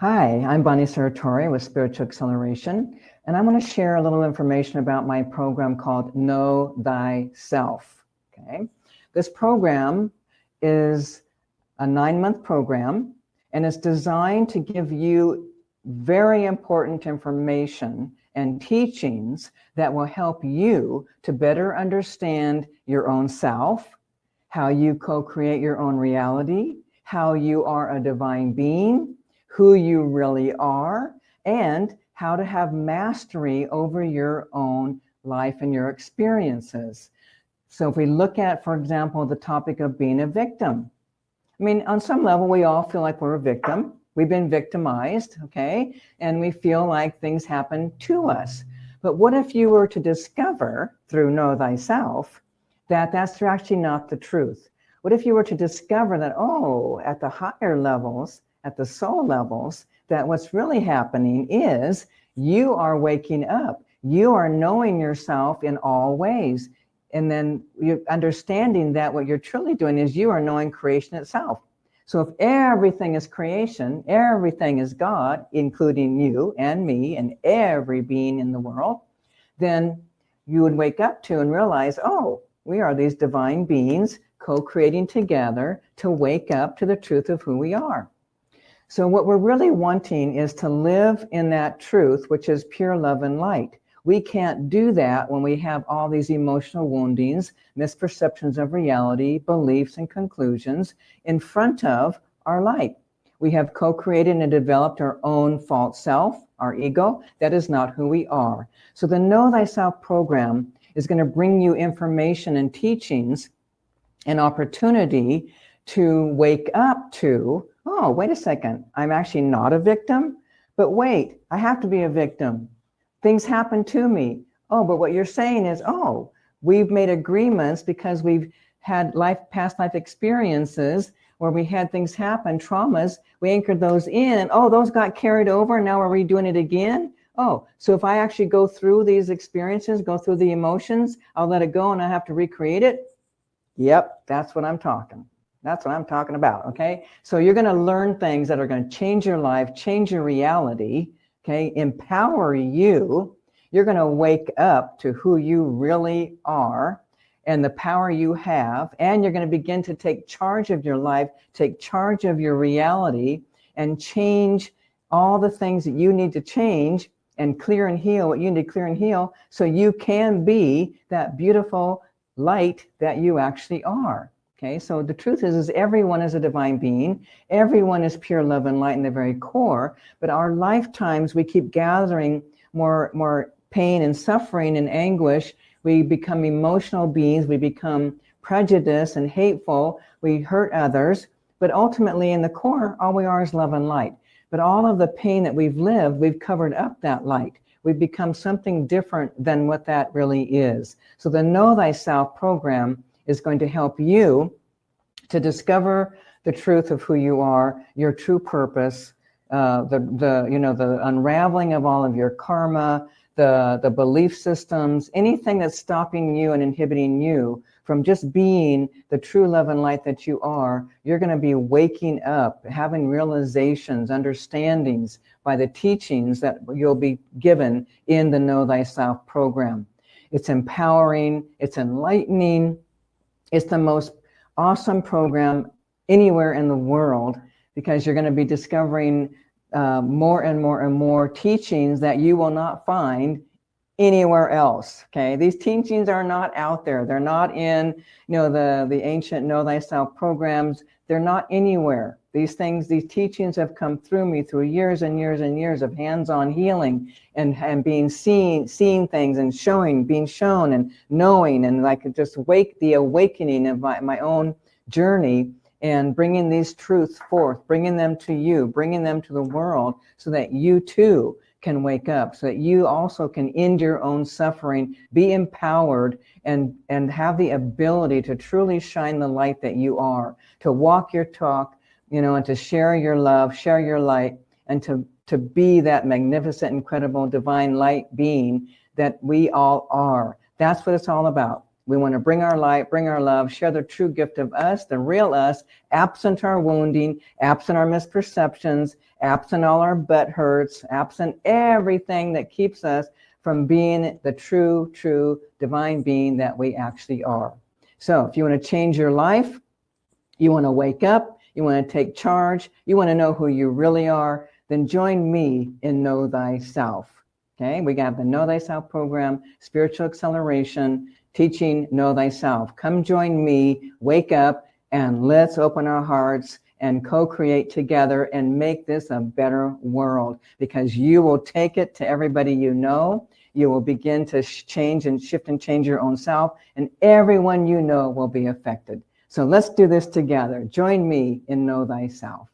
Hi, I'm Bonnie Saratori with Spiritual Acceleration, and I want to share a little information about my program called Know Thyself. Okay, this program is a nine-month program, and it's designed to give you very important information and teachings that will help you to better understand your own self, how you co-create your own reality, how you are a divine being, who you really are, and how to have mastery over your own life and your experiences. So if we look at, for example, the topic of being a victim, I mean, on some level, we all feel like we're a victim. We've been victimized, okay? And we feel like things happen to us. But what if you were to discover through Know Thyself that that's actually not the truth? What if you were to discover that, oh, at the higher levels, at the soul levels, that what's really happening is you are waking up. You are knowing yourself in all ways. And then you're understanding that what you're truly doing is you are knowing creation itself. So if everything is creation, everything is God, including you and me and every being in the world, then you would wake up to and realize, oh, we are these divine beings co-creating together to wake up to the truth of who we are. So what we're really wanting is to live in that truth, which is pure love and light. We can't do that when we have all these emotional woundings, misperceptions of reality, beliefs and conclusions in front of our light. We have co-created and developed our own false self, our ego. That is not who we are. So the Know Thyself program is going to bring you information and teachings and opportunity to wake up to oh, wait a second, I'm actually not a victim, but wait, I have to be a victim. Things happen to me. Oh, but what you're saying is, oh, we've made agreements because we've had life, past life experiences where we had things happen, traumas, we anchored those in. Oh, those got carried over. And now we're redoing it again. Oh, so if I actually go through these experiences, go through the emotions, I'll let it go and I have to recreate it. Yep, that's what I'm talking. That's what I'm talking about, okay? So you're gonna learn things that are gonna change your life, change your reality, okay? Empower you. You're gonna wake up to who you really are and the power you have, and you're gonna begin to take charge of your life, take charge of your reality, and change all the things that you need to change and clear and heal what you need to clear and heal so you can be that beautiful light that you actually are. Okay, so the truth is, is everyone is a divine being. Everyone is pure love and light in the very core. But our lifetimes, we keep gathering more, more pain and suffering and anguish. We become emotional beings. We become prejudiced and hateful. We hurt others. But ultimately, in the core, all we are is love and light. But all of the pain that we've lived, we've covered up that light. We've become something different than what that really is. So the Know Thyself program is going to help you to discover the truth of who you are, your true purpose, uh, the, the, you know, the unraveling of all of your karma, the, the belief systems, anything that's stopping you and inhibiting you from just being the true love and light that you are, you're going to be waking up, having realizations, understandings by the teachings that you'll be given in the Know Thyself program. It's empowering, it's enlightening, it's the most awesome program anywhere in the world because you're going to be discovering uh, more and more and more teachings that you will not find anywhere else. Okay, these teachings are not out there. They're not in, you know, the the ancient Know Thyself programs. They're not anywhere. These things, these teachings have come through me through years and years and years of hands-on healing and, and being seen, seeing things and showing, being shown and knowing and like just wake the awakening of my, my own journey and bringing these truths forth, bringing them to you, bringing them to the world so that you too can wake up, so that you also can end your own suffering, be empowered and, and have the ability to truly shine the light that you are, to walk your talk, you know, and to share your love, share your light, and to, to be that magnificent, incredible, divine light being that we all are. That's what it's all about. We want to bring our light, bring our love, share the true gift of us, the real us, absent our wounding, absent our misperceptions, absent all our butt hurts, absent everything that keeps us from being the true, true divine being that we actually are. So if you want to change your life, you want to wake up, you want to take charge, you want to know who you really are, then join me in Know Thyself. Okay, we got the Know Thyself program, spiritual acceleration, teaching Know Thyself. Come join me, wake up, and let's open our hearts and co-create together and make this a better world because you will take it to everybody you know. You will begin to change and shift and change your own self and everyone you know will be affected. So let's do this together. Join me in Know Thyself.